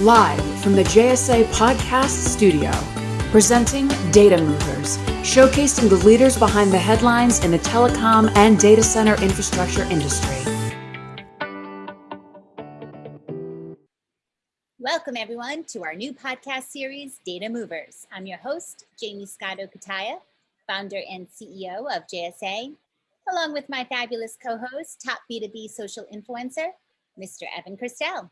live from the JSA Podcast Studio, presenting Data Movers, showcasing the leaders behind the headlines in the telecom and data center infrastructure industry. Welcome, everyone, to our new podcast series, Data Movers. I'm your host, Jaymie Scotto Cutaia, founder and CEO of JSA, along with my fabulous co-host, top B2B social influencer, Mr. Evan Kirstel.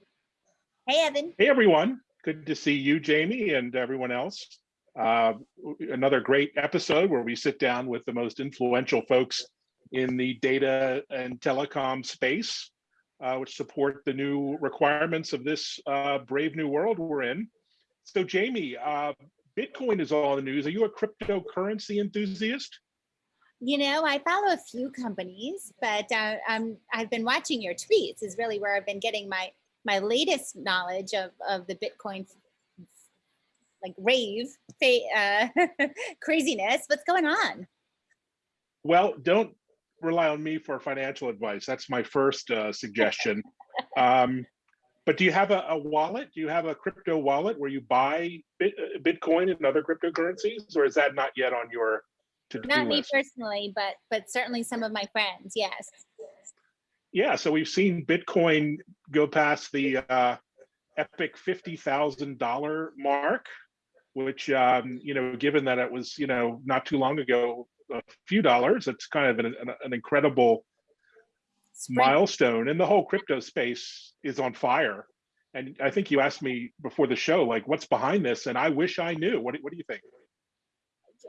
Hey, Evan. Hey, everyone. Good to see you, Jaymie, and everyone else. Uh, another great episode where we sit down with the most influential folks in the data and telecom space, uh, which support the new requirements of this uh, brave new world we're in. So, Jaymie, uh, Bitcoin is all in the news. Are you a cryptocurrency enthusiast? You know, I follow a few companies, but uh, I'm, I've been watching your tweets is really where I've been getting my my latest knowledge of, of the Bitcoin like rave uh, craziness. What's going on? Well, don't rely on me for financial advice. That's my first uh, suggestion. um, but do you have a, a, wallet? Do you have a crypto wallet where you buy bit, uh, Bitcoin and other cryptocurrencies, or is that not yet on your to-do list? Not me personally, but but certainly some of my friends. Yes yeah, so we've seen Bitcoin go past the uh, epic $50,000 mark, which, um, you know, given that it was, you know, not too long ago, a few dollars, it's kind of an, an, an incredible Spring. milestone. And the whole crypto space is on fire. And I think you asked me before the show, like, what's behind this? And I wish I knew. What, what do you think?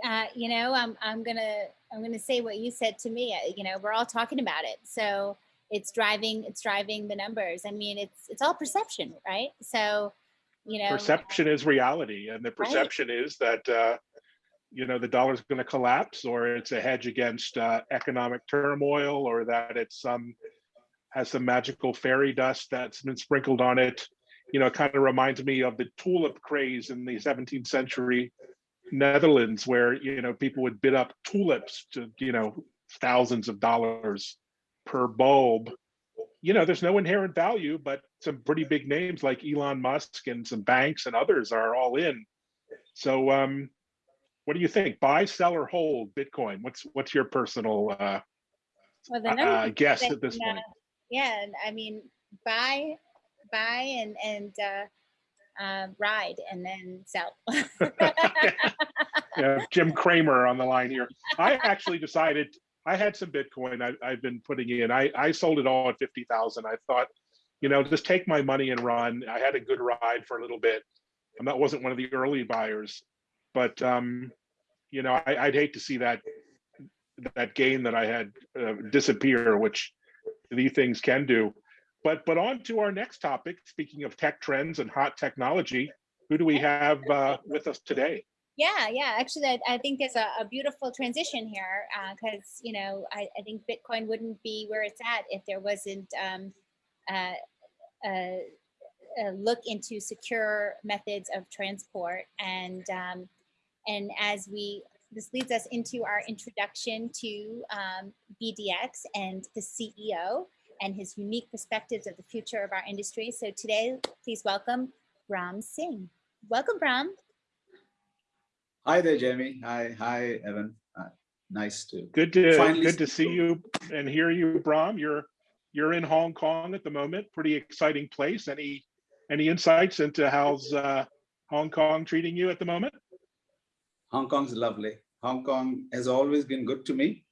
Uh, you know, I'm, I'm gonna I'm gonna say what you said to me. Uh, you know, we're all talking about it. So it's driving it's driving the numbers. I mean it's it's all perception right? So you know perception is reality and the perception right. is that uh you know the dollar's going to collapse or it's a hedge against uh, economic turmoil or that it's some um, has some magical fairy dust that's been sprinkled on it. You know it kind of reminds me of the tulip craze in the 17th century netherlands where you know people would bid up tulips to you know thousands of dollars per bulb, you know, there's no inherent value, but some pretty big names like Elon Musk and some banks and others are all in. So, um, what do you think? Buy, sell, or hold Bitcoin? What's what's your personal uh, well, the uh, guess at this point? Yeah, I mean, buy, buy, and and uh, uh, ride, and then sell. yeah, Jim Cramer on the line here. I actually decided I had some Bitcoin I, have been putting in. I, I sold it all at 50,000. I thought, you know, just take my money and run. I had a good ride for a little bit. And that wasn't one of the early buyers, but, um, you know, I, would hate to see that, that gain that I had uh, disappear, which these things can do. But, but on to our next topic, speaking of tech trends and hot technology, who do we have uh, with us today? Yeah, yeah. Actually, I, I think there's a, a, beautiful transition here because, uh, you know, I, I, think Bitcoin wouldn't be where it's at if there wasn't um, uh, a, a, look into secure methods of transport. And, um, and as we, this leads us into our introduction to um, BDX and the CEO and his unique perspectives of the future of our industry. So today, please welcome Ram Singh. Welcome, Brahm. Hi there, Jaymie. Hi, hi, Evan. Uh, nice to good to good to see you and hear you, Brahm. You're you're in Hong Kong at the moment. Pretty exciting place. Any any insights into how's uh, Hong Kong treating you at the moment? Hong Kong's lovely. Hong Kong has always been good to me.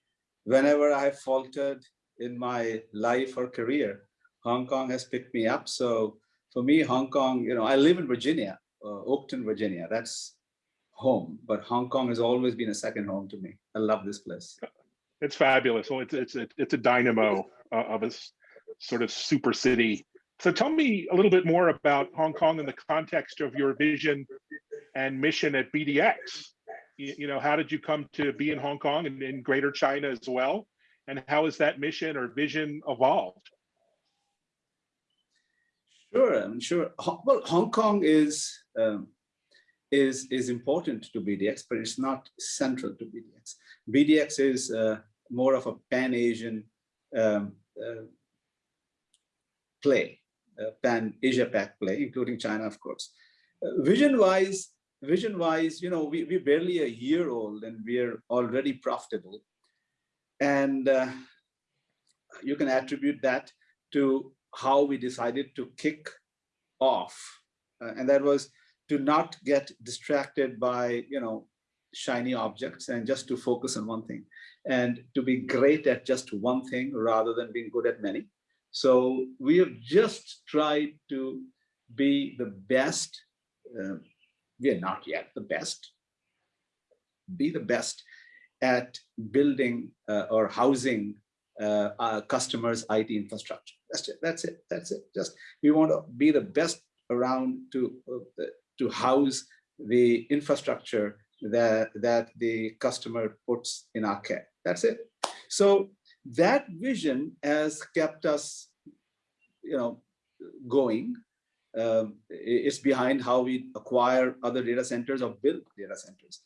Whenever I faltered in my life or career, Hong Kong has picked me up. So for me, Hong Kong, you know, I live in Virginia, uh, Oakton, Virginia. That's home, but Hong Kong has always been a second home to me. I love this place. It's fabulous. Well, it's it's a, it's a dynamo uh, of a sort of super city. So tell me a little bit more about Hong Kong in the context of your vision and mission at BDX. You, you know, how did you come to be in Hong Kong and in Greater China as well? And how has that mission or vision evolved? Sure, I'm sure. Well, Hong Kong is um, is, is important to BDX, but it's not central to BDX. BDX is uh, more of a pan-Asian um, uh, play. uh, pan Asia Pac play, including China, of course. Uh, vision wise, vision wise, you know, we, we're barely a year old and we're already profitable. And uh, you can attribute that to how we decided to kick off. Uh, and that was to not get distracted by, you know, shiny objects and just to focus on one thing and to be great at just one thing rather than being good at many. So we have just tried to be the best. Uh, we are not yet the best. Be the best at building uh, or housing uh, our customers' IT infrastructure. That's it. That's it. That's it. Just we want to be the best around to uh, to house the infrastructure that that the customer puts in our care. That's it. So that vision has kept us, you know, going. Um, it's behind how we acquire other data centers or build data centers.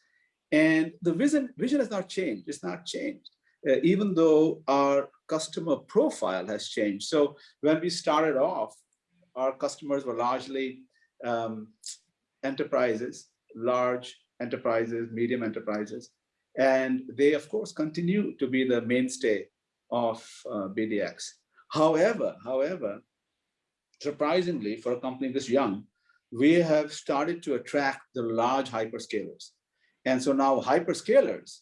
And the vision, vision has not changed. It's not changed, uh, even though our customer profile has changed. So when we started off, our customers were largely um, enterprises, large enterprises, medium enterprises. And they, of course, continue to be the mainstay of uh, BDX. However, however, surprisingly, for a company this young, we have started to attract the large hyperscalers. And so now hyperscalers,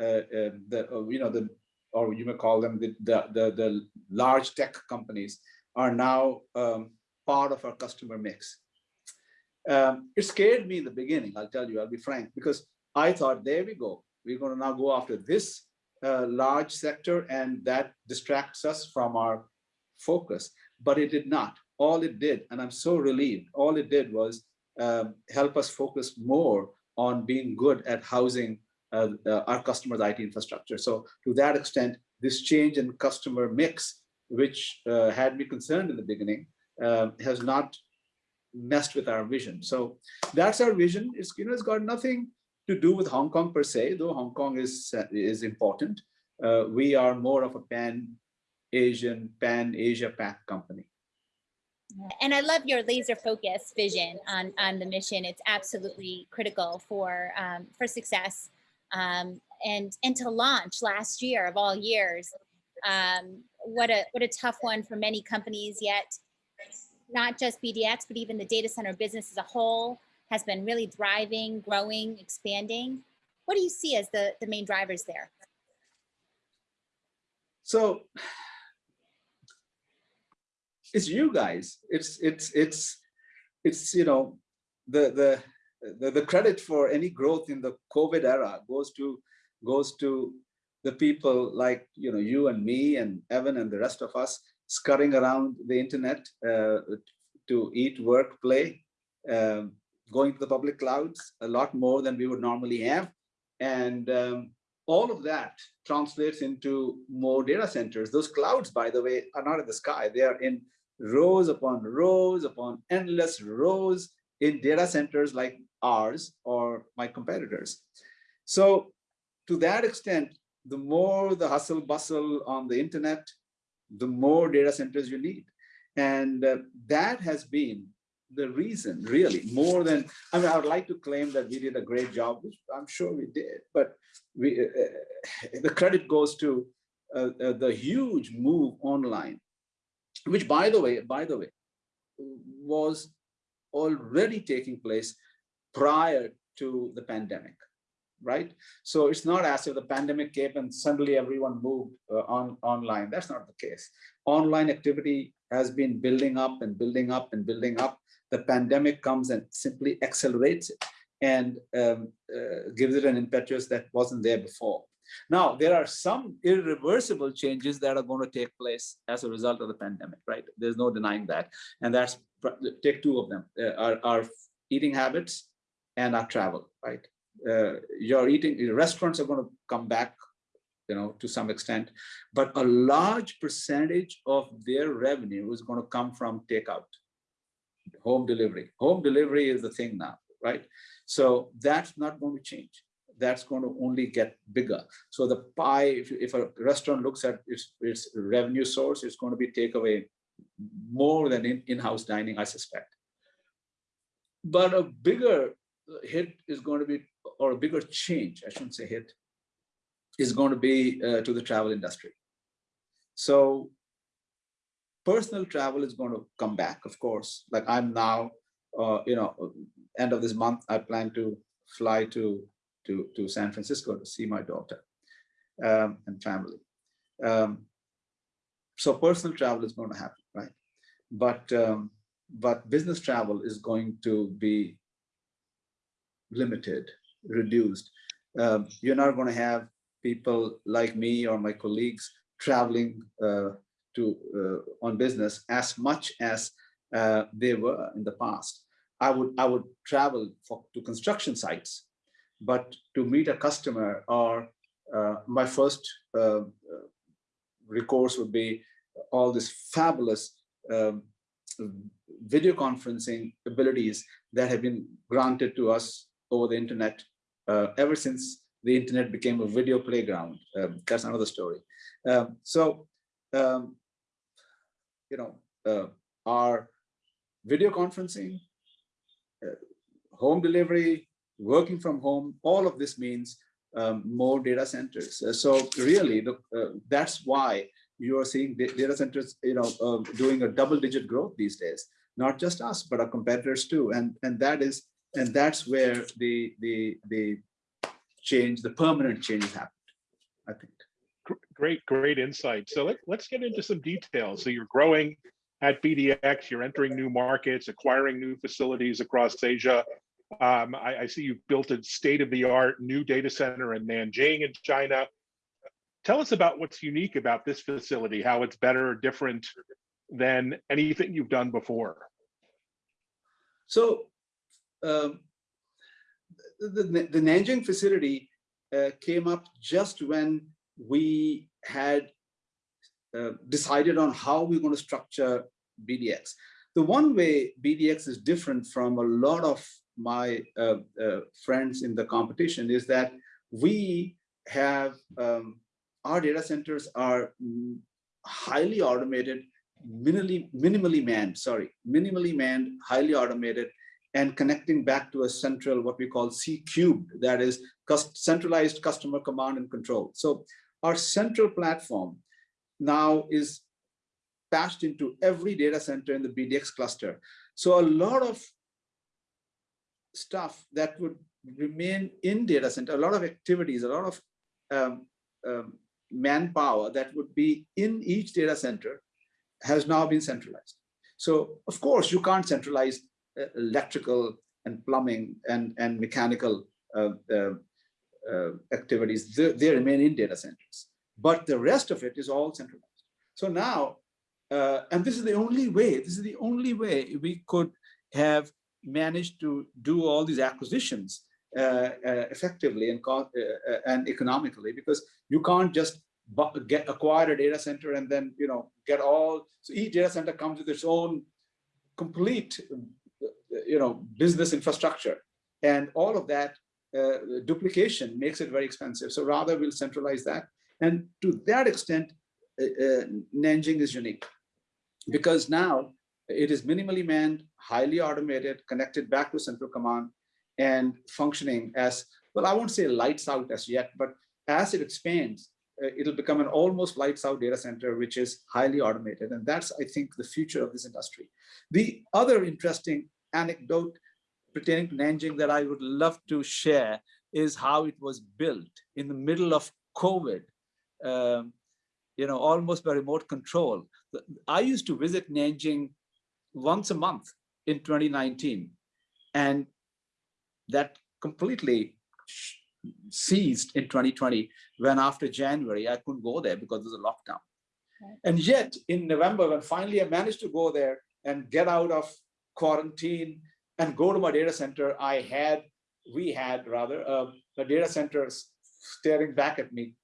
uh, uh, the, uh, you know, the, or you may call them the, the, the, the large tech companies are now um, part of our customer mix. Um, it scared me in the beginning, I'll tell you, I'll be frank, because I thought, there we go. We're going to now go after this uh, large sector and that distracts us from our focus. But it did not. All it did, and I'm so relieved, all it did was um, help us focus more on being good at housing uh, uh, our customers' IT infrastructure. So to that extent, this change in customer mix, which uh, had me concerned in the beginning, uh, has not messed with our vision. So that's our vision. It's you know it's got nothing to do with Hong Kong per se, though Hong Kong is is important. Uh, we are more of a pan Asian, pan Asia Pac company. And I love your laser focus vision on on the mission. It's absolutely critical for um, for success. Um, and and to launch last year of all years, um, what a what a tough one for many companies yet not just BDX, but even the data center business as a whole has been really thriving, growing, expanding. What do you see as the, the main drivers there? So it's you guys. It's it's it's it's you know the the the, the credit for any growth in the COVID era goes to goes to the people like you know you and me and Evan and the rest of us scurrying around the internet uh, to eat, work, play, um, going to the public clouds a lot more than we would normally have. And um, all of that translates into more data centers. Those clouds, by the way, are not in the sky. They are in rows upon rows upon endless rows in data centers like ours or my competitors. So to that extent, the more the hustle bustle on the internet, the more data centers you need. And uh, that has been the reason really more than, I mean, I would like to claim that we did a great job, which I'm sure we did, but we, uh, uh the credit goes to uh, uh, the huge move online, which by the way, by the way, was already taking place prior to the pandemic right? So it's not as if the pandemic came and suddenly everyone moved uh, on online. That's not the case. Online activity has been building up and building up and building up. The pandemic comes and simply accelerates it and um, uh, gives it an impetus that wasn't there before. Now, there are some irreversible changes that are going to take place as a result of the pandemic, right? There's no denying that. And that's, take two of them, uh, our, our eating habits and our travel, right? Uh, your eating restaurants are going to come back you know to some extent but a large percentage of their revenue is going to come from takeout home delivery. Home delivery is the thing now right? So that's not going to change. That's going to only get bigger. So the pie if, if a restaurant looks at its, its revenue source it's going to be takeaway more than in- in-house dining, I suspect. But a bigger hit is going to be, or a bigger change, I shouldn't say hit, is going to be uh, to the travel industry. So personal travel is going to come back, of course. Like I'm now, uh, you know, end of this month, I plan to fly to to to San Francisco to see my daughter um, and family. Um, so personal travel is going to happen, right? But um, but business travel is going to be limited, reduced. Um, you're not going to have people like me or my colleagues traveling uh, to uh, on business as much as uh, they were in the past. I would I would travel for to construction sites, but to meet a customer or uh, my first uh, recourse would be all this fabulous um, video conferencing abilities that have been granted to us over the internet ever since the internet became a video playground. Um, that's another story. Um, so, um, you know, uh, our video conferencing, uh, home delivery, working from home, all of this means um, more data centers. Uh, so really, the, uh, that's why you are seeing data centers, you know, uh, doing a double-digit growth these days. Not just us, but our competitors too. And and that is and that's where the the the change, the permanent change happened. I think. Great, great insight. So let, let's get into some details. So you're growing at BDX, you're entering new markets, acquiring new facilities across Asia. Um, I, I, see you've built a state-of-the-art new data center in Nanjing in China. Tell us about what's unique about this facility, how it's better or different than anything you've done before. So um, the, the, the, Nanjing facility uh, came up just when we had uh, decided on how we're going to structure BDX. The one way BDX is different from a lot of my uh, uh, friends in the competition is that we have um, our data centers are highly automated, minimally, minimally manned, sorry, minimally manned, highly automated, and connecting back to a central, what we call C cubed, that is centralized customer command and control. So our central platform now is patched into every data center in the BDX cluster. So a lot of stuff that would remain in data center, a lot of activities, a lot of um, um, manpower that would be in each data center has now been centralized. So of course you can't centralize electrical and plumbing and, and mechanical uh, uh, uh, activities, they, they, remain in data centers. But the rest of it is all centralized. So now, uh, and this is the only way, this is the only way we could have managed to do all these acquisitions uh, uh, effectively and, uh, and economically because you can't just get acquire a data center and then you know get all so each data center comes with its own complete you know business infrastructure and all of that uh, duplication makes it very expensive so rather we'll centralize that and to that extent uh, uh, Nanjing is unique because now it is minimally manned highly automated connected back to central command and functioning as, well, I won't say lights out as yet, but as it expands, uh, it'll become an almost lights out data center, which is highly automated. And that's, I think, the future of this industry. The other interesting anecdote pertaining to Nanjing that I would love to share is how it was built in the middle of COVID, um, you know, almost by remote control. I used to visit Nanjing once a month in 2019. And that completely ceased in 2020 when after January I couldn't go there because there's a lockdown. Right. And yet in November when finally I managed to go there and get out of quarantine and go to my data center, I had, we had rather, uh, the data center staring back at me,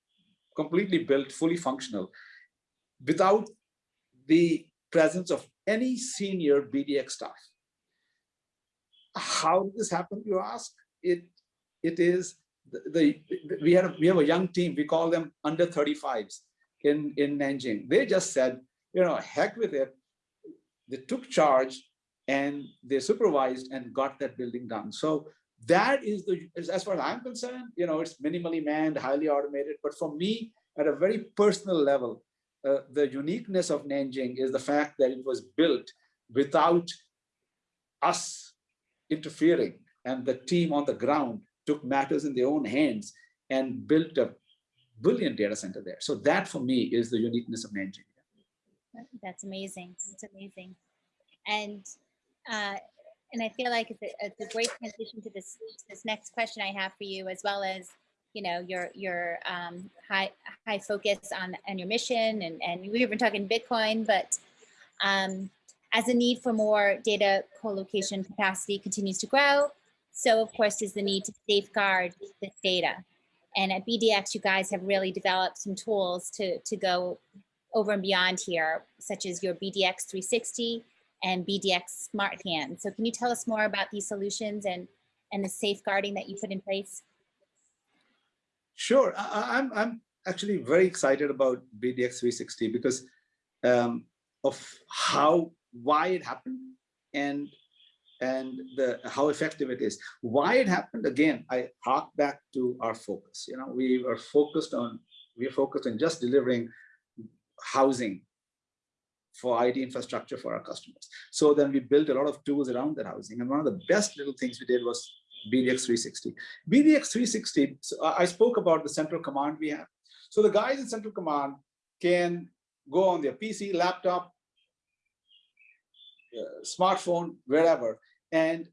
completely built, fully functional, without the presence of any senior BDX staff. How did this happen you ask? It it is the, the we had a, we have a young team we call them under 35s in in Nanjing. They just said you know heck with it. They took charge and they supervised and got that building done. So that is the, as, far as I'm concerned, you know, it's minimally manned, highly automated. But for me, at a very personal level, uh, the uniqueness of Nanjing is the fact that it was built without us interfering and the team on the ground took matters in their own hands and built a brilliant data center there. So that for me is the uniqueness of Nanjing. That's amazing. It's amazing. And uh, and I feel like it's a, it's a great transition to this this next question I have for you, as well as you know your your um, high high focus on on your mission, and and we've been talking Bitcoin, but um, as the need for more data co-location capacity continues to grow, so of course is the need to safeguard this data. And at BDX, you guys have really developed some tools to to go over and beyond here, such as your BDX 360 and BDX Smart Hand. So can you tell us more about these solutions and, and the safeguarding that you put in place? Sure, I, am I'm, I'm actually very excited about BDX 360 because um, of how, why it happened and and the how effective it is. Why it happened, again, I hark back to our focus. You know, we were focused on, we are focused on just delivering housing for IT infrastructure for our customers. So then we built a lot of tools around that housing. And one of the best little things we did was BDX 360. BDX 360, so I spoke about the central command we have. So the guys in central command can go on their PC, laptop, uh, smartphone, wherever, and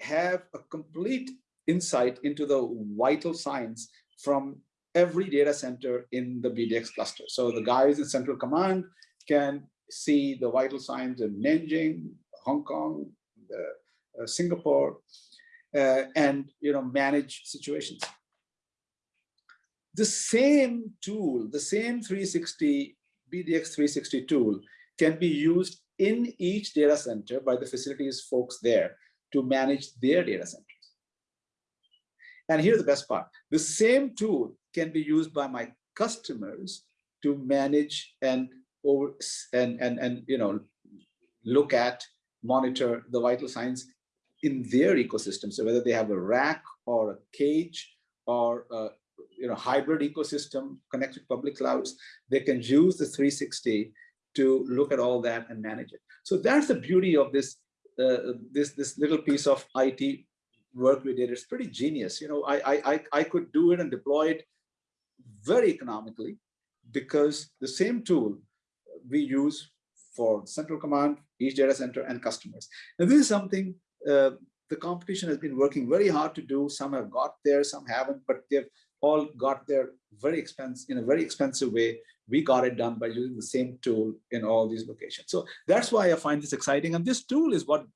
have a complete insight into the vital signs from every data center in the BDX cluster. So the guys in central command can see the vital signs in Nanjing, Hong Kong, uh, Singapore, uh, and you know manage situations. The same tool, the same 360 BDX 360 tool can be used in each data center by the facilities folks there to manage their data centers. And here's the best part. The same tool can be used by my customers to manage and over and and and you know look at monitor the vital signs in their ecosystem. So whether they have a rack or a cage or a you know hybrid ecosystem connected to public clouds they can use the 360 to look at all that and manage it. So that's the beauty of this uh, this this little piece of IT work we did. It's pretty genius. You know I I I could do it and deploy it very economically because the same tool we use for central command, each data center and customers. Now this is something uh, the competition has been working very hard to do. Some have got there, some haven't, but they've all got there very expensive in a very expensive way. We got it done by using the same tool in all these locations. So that's why I find this exciting. And this tool is what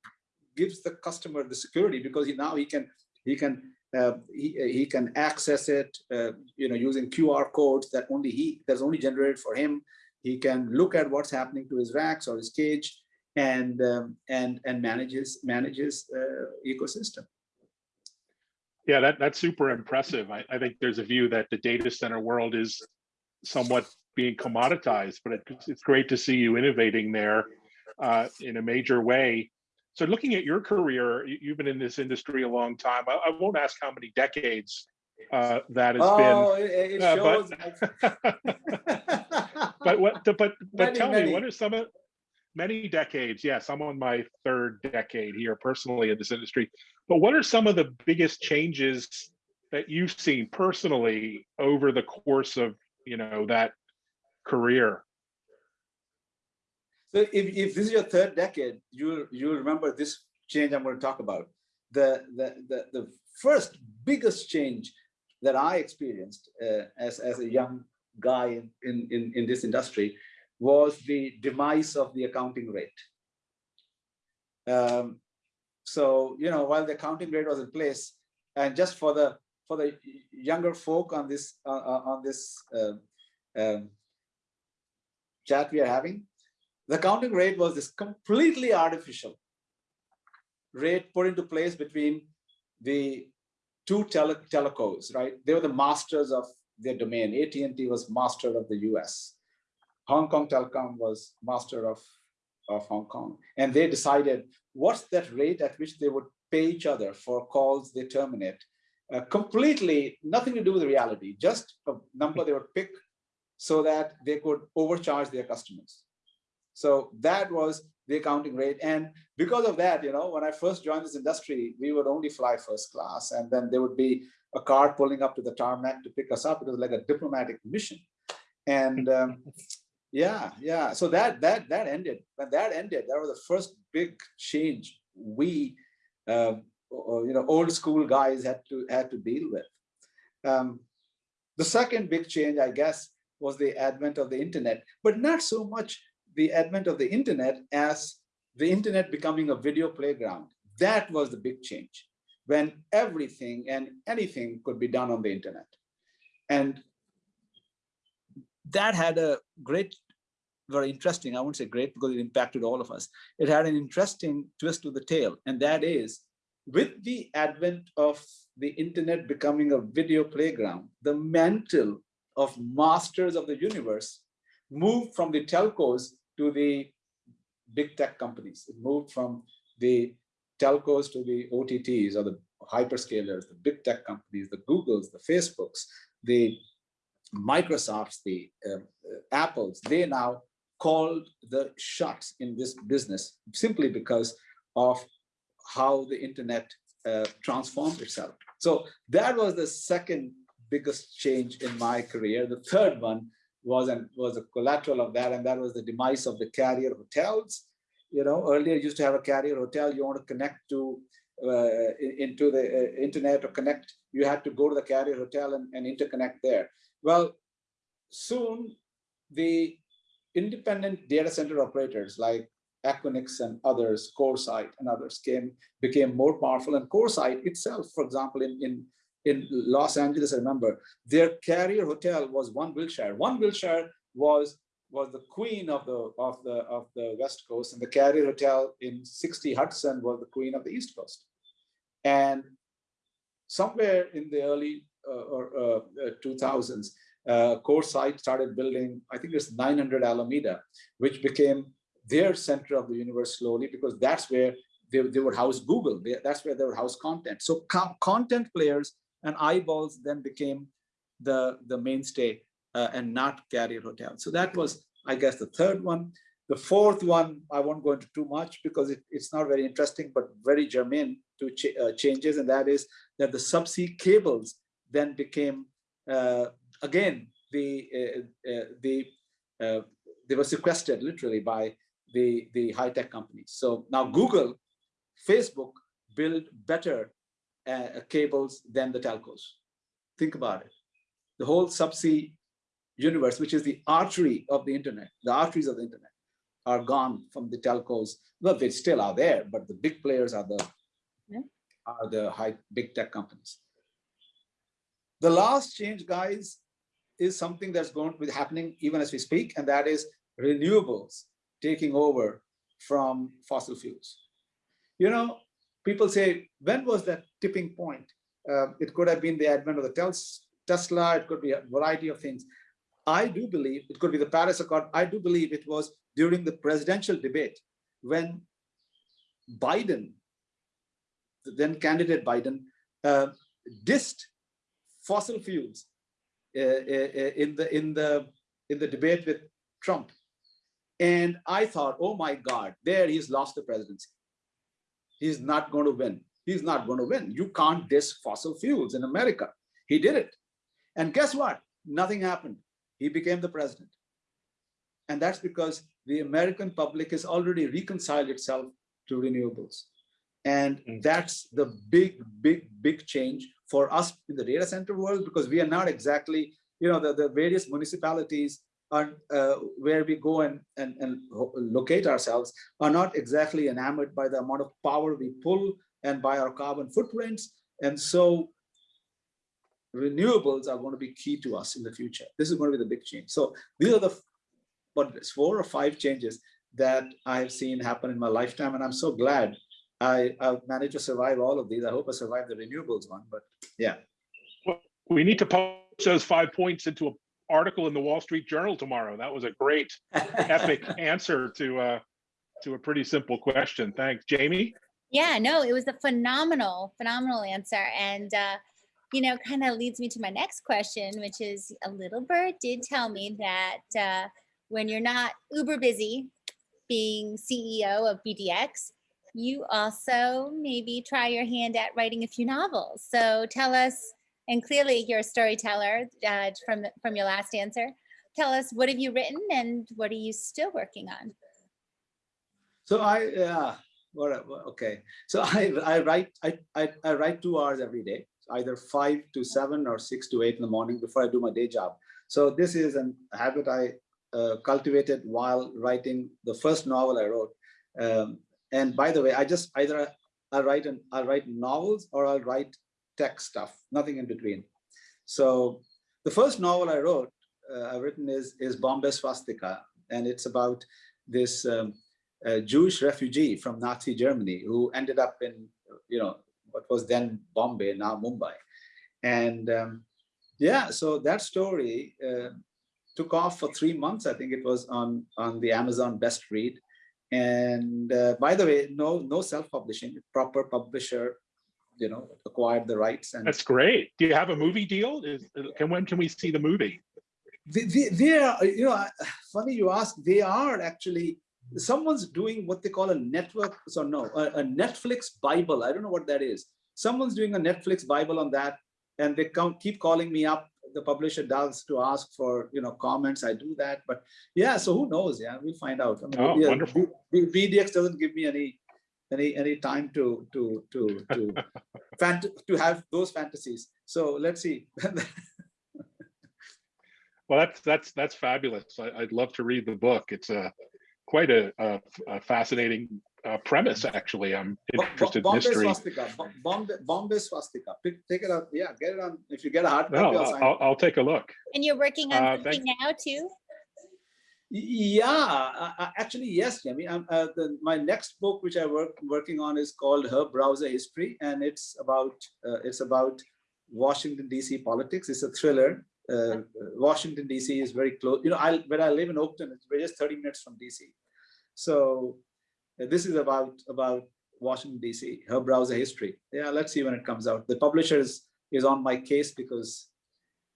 gives the customer the security because he, now he can he can uh, he, he can access it uh, you know using QR codes that only he that's only generated for him he can look at what's happening to his racks or his cage and um, and and manages manages uh, ecosystem. Yeah, that that's super impressive. I, I think there's a view that the data center world is somewhat being commoditized, but it, it's great to see you innovating there uh, in a major way. So looking at your career, you've been in this industry a long time. I, I won't ask how many decades uh, that has oh, been. It, it uh, but, but what but but many, tell many. me what are some of many decades yes i'm on my third decade here personally in this industry. But what are some of the biggest changes that you've seen personally over the course of you know that career? So if, if this is your third decade you'll you'll remember this change i'm going to talk about. The the the, the first biggest change that i experienced uh, as as a young guy in, in, in this industry was the demise of the accounting rate. Um, so, you know, while the accounting rate was in place, and just for the for the younger folk on this uh, on this uh, um, chat we are having, the accounting rate was this completely artificial rate put into place between the two tele telecos, right? They were the masters of their domain. AT&T was master of the US. Hong Kong Telecom was master of, of Hong Kong. And they decided what's that rate at which they would pay each other for calls they terminate. Uh, completely nothing to do with reality, just a number they would pick so that they could overcharge their customers. So that was the accounting rate. And because of that, you know, when I first joined this industry, we would only fly first class and then there would be a car pulling up to the tarmac to pick us up. It was like a diplomatic mission. And um, yeah, yeah. So that that that ended. When that ended, that was the first big change we, um, you know, old school guys had to had to deal with. Um, the second big change, I guess, was the advent of the internet, but not so much the advent of the internet as the internet becoming a video playground. That was the big change when everything and anything could be done on the internet. And that had a great, very interesting, I won't say great because it impacted all of us. It had an interesting twist to the tale. and that is with the advent of the internet becoming a video playground, the mantle of masters of the universe moved from the telcos to the big tech companies. It moved from the telcos to the OTTs or the hyperscalers, the big tech companies, the Googles, the Facebooks, the Microsofts, the uh, Apples, they now called the shots in this business simply because of how the internet uh, transformed itself. So that was the second biggest change in my career. The third one was and was a collateral of that, and that was the demise of the carrier hotels. You know, earlier used to have a carrier hotel. You want to connect to uh, into the uh, internet or connect. You had to go to the carrier hotel and, and interconnect there. Well, soon the independent data center operators like Equinix and others, CoreSite and others came, became more powerful. And CoreSite itself, for example, in, in, in Los Angeles, I remember, their carrier hotel was One Wilshire. One Wilshire was was the queen of the of the of the West Coast, and the carrier hotel in 60 Hudson was the queen of the East Coast. And somewhere in the early uh, or uh, 2000s, uh, CoreSite started building, I think it's 900 Alameda, which became their center of the universe slowly because that's where they, they would house Google. They, that's where they would house content. So co content players and eyeballs then became the, the mainstay uh, and not carrier hotels. So that was, I guess, the third one. The fourth one, I won't go into too much because it, it's not very interesting, but very germane to ch uh, changes. And that is that the subsea cables then became uh, again, the, uh, uh, the, uh, they were sequestered literally by the, the high-tech companies. So now Google, Facebook build better Uh, cables than the telcos. Think about it. The whole subsea universe, which is the artery of the internet, the arteries of the internet, are gone from the telcos. Well, they still are there, but the big players are the yeah. are the high big tech companies. The last change, guys, is something that's going to be happening even as we speak, and that is renewables taking over from fossil fuels. You know, people say, when was that tipping point? Uh, it could have been the advent of the Tesla, it could be a variety of things. I do believe, it could be the Paris Accord, I do believe it was during the presidential debate when Biden, the then candidate Biden, uh, dissed fossil fuels uh, uh, uh, in the in the in the debate with Trump. And I thought, oh my God, there he's lost the presidency. He's not going to win. He's not going to win. You can't diss fossil fuels in America. He did it. And guess what? Nothing happened. He became the president. And that's because the American public has already reconciled itself to renewables. And mm. that's the big, big, big change for us in the data center world, because we are not exactly, you know, the, the various municipalities are, uh, where we go and, and, and locate ourselves are not exactly enamored by the amount of power we pull and by our carbon footprints. And so renewables are going to be key to us in the future. This is going to be the big change. So these are the what four or five changes that I've seen happen in my lifetime. And I'm so glad I, I've managed to survive all of these. I hope I survive the renewables one, but yeah. Well, we need to post those five points into an article in the Wall Street Journal tomorrow. That was a great, epic answer to uh, to a pretty simple question. Thanks. Jaymie? Yeah, no, it was a phenomenal, phenomenal answer. And, uh, you know, kind of leads me to my next question, which is a little bird did tell me that uh, when you're not uber busy being CEO of BDX, you also maybe try your hand at writing a few novels. So tell us, and clearly you're a storyteller uh, from, from your last answer. Tell us, what have you written and what are you still working on? So I, yeah, okay. So I, I write, I, I, I write two hours every day, either five to seven or six to eight in the morning before I do my day job. So this is an habit I uh, cultivated while writing the first novel I wrote. Um, and by the way, I just either I'll write and I'll write novels or I'll write text stuff, nothing in between. So the first novel I wrote, uh, I've written is is Bombay Swastika, and it's about this um, Jewish refugee from Nazi Germany who ended up in, you know, what was then Bombay, now Mumbai. And um, yeah, so that story uh, took off for three months. I think it was on, on the Amazon Best Read. And uh, by the way, no, no self-publishing, proper publisher, you know, acquired the rights. And That's great. Do you have a movie deal? Is, can, when can we see the movie? they, they, they are, you know, funny you ask, they are actually, someone's doing what they call a network, so no, a, a Netflix Bible. I don't know what that is. Someone's doing a Netflix Bible on that and they come, keep calling me up. The publisher does to ask for, you know, comments. I do that, but yeah, so who knows? Yeah, we'll find out. I mean, Oh, yeah, wonderful. B- BDX doesn't give me any, any, any time to, to, to, to, fant to have those fantasies. So let's see. Well, that's, that's, that's fabulous. I, I'd love to read the book. It's a quite a, a, a fascinating uh, premise, actually. I'm Bo- Bo- interested in Bombay history. swastika. Bo- Bombay, Bombay swastika. Pick, take it out. Yeah, get it on. If you get a hard copy, No, I'll I'll. I'll take a look. And you're working on Uh, something now too? Yeah, uh, uh, actually, yes, Jaymie. I'm, uh, the, my next book, which I work working on, is called Her Browser History, and it's about uh, it's about Washington D.C. politics. It's a thriller. Uh, Washington D.C. is very close. You know, I when I live in Oakton, it's we're just 30 minutes from D.C. So uh, this is about about Washington D.C. Her browser history. Yeah, let's see when it comes out. The publisher is is on my case because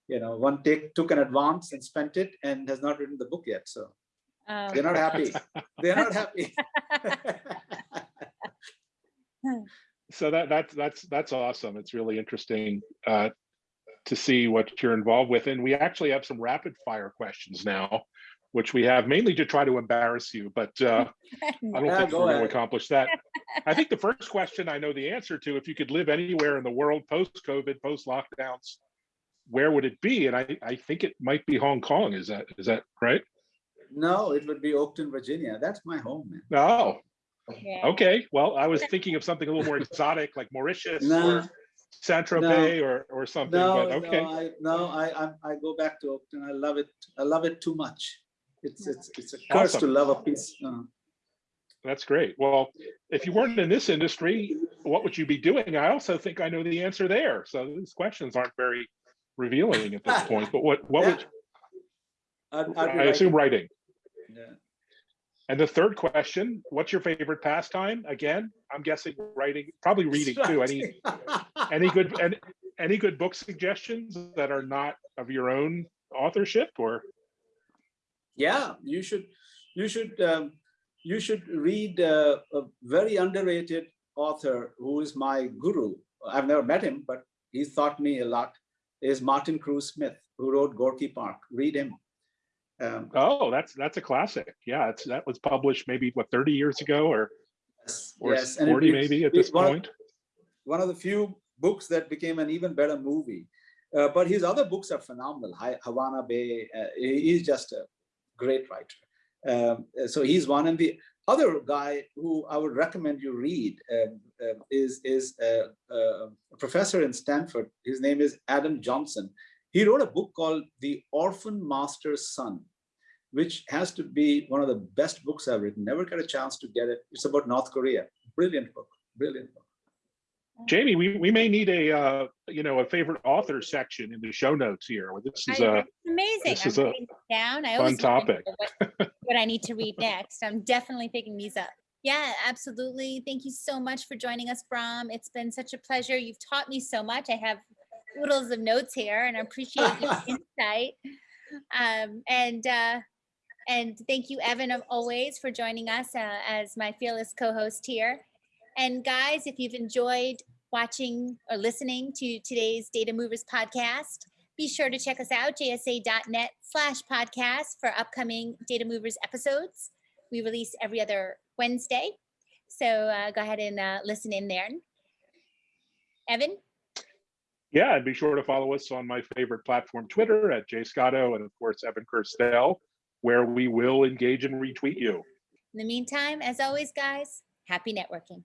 you know one take took an advance and spent it and has not written the book yet. So Oh, they're not happy. They're not happy. So that, that's, that's, that's awesome. It's really interesting uh, to see what you're involved with. And we actually have some rapid fire questions now, which we have mainly to try to embarrass you, but uh, I don't Yeah, think go we're going to accomplish that. I think the first question I know the answer to, if you could live anywhere in the world post-COVID, post-lockdowns, where would it be? And I, I think it might be Hong Kong. Is that, is that right? no, it would be Oakton, Virginia. That's my home, man. Oh, yeah. okay. Well, I was thinking of something a little more exotic, like Mauritius No, or Saint Tropez or, or something, no, but okay. no, I, no, I, I, I go back to Oakton. I love it. I love it too much. It's, it's, it's a curse to love a piece. uh, That's great. Well, if you weren't in this industry, what would you be doing? I also think I know the answer there. So these questions aren't very revealing at this point, but what, what would, I'd, I'd I assume writing- writing. yeah. And the third question, what's your favorite pastime? Again, I'm guessing writing, probably reading too. Any, any good, any, any good book suggestions that are not of your own authorship or? Yeah, you should, you should, um, you should read uh, a very underrated author who is my guru. I've never met him, but he's taught me a lot. Is Martin Cruz Smith, who wrote Gorky Park. Read him. Um, Oh, that's, that's a classic. Yeah, it's, that was published maybe, what, 30 years ago or, yes, or yes, 40 it- maybe at this one of- point? one of the few books that became an even better movie. Uh, but his other books are phenomenal. Havana Bay, uh, he's just a great writer. Um, so he's one. And the other guy who I would recommend you read um, um, is, is uh, uh, a professor in Stanford. His name is Adam Johnson. He wrote a book called The Orphan Master's Son, which has to be one of the best books I've written. Never got a chance to get it. It's about North Korea. Brilliant book, brilliant book. Jaymie, we, we may need a, uh, you know, a favorite author section in the show notes here. This is I- a, Amazing. this I'm is a Down. I fun always remember topic. What I need to read next. I'm definitely picking these up. Yeah, absolutely. Thank you so much for joining us, Bram. It's been such a pleasure. You've taught me so much. I have oodles of notes here and I appreciate your insight. Um, and, uh, and thank you, Evan, of always for joining us uh, as my fearless co-host here. And guys, if you've enjoyed watching or listening to today's Data Movers podcast, be sure to check us out, jsa.net slash podcast for upcoming Data Movers episodes. We release every other Wednesday. So uh, go ahead and uh, listen in there. Evan? Yeah, and be sure to follow us on my favorite platform, Twitter at jscotto, and of course, Evan Kirstel, where we will engage and retweet you. In the meantime, as always, guys, happy networking.